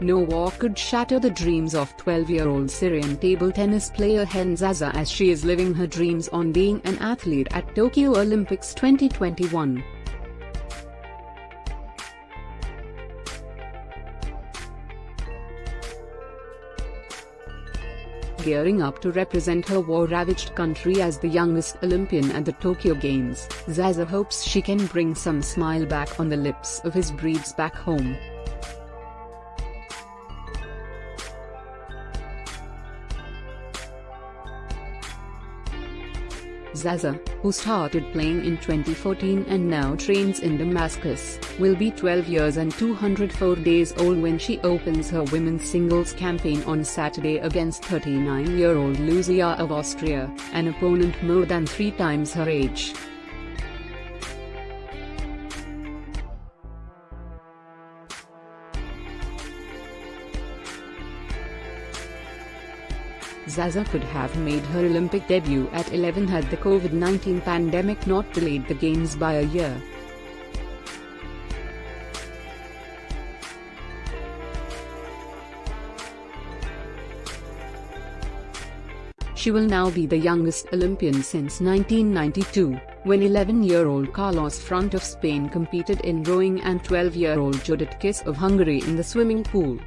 No war could shatter the dreams of 12-year-old Syrian table tennis player Hend Zaza as she is living her dreams on being an athlete at Tokyo Olympics 2021. gearing up to represent her war-ravaged country as the youngest Olympian at the Tokyo Games, Zaza hopes she can bring some smile back on the lips of his breeds back home. Zaza, who started playing in 2014 and now trains in Damascus, will be 12 years and 204 days old when she opens her women's singles campaign on Saturday against 39-year-old Liu Jia of Austria, an opponent more than three times her age. Zaza could have made her Olympic debut at 11 had the COVID-19 pandemic not delayed the Games by a year. She will now be the youngest Olympian since 1992, when 11-year-old Carlos Front of Spain competed in rowing and 12-year-old Judit Kiss of Hungary in the swimming pool.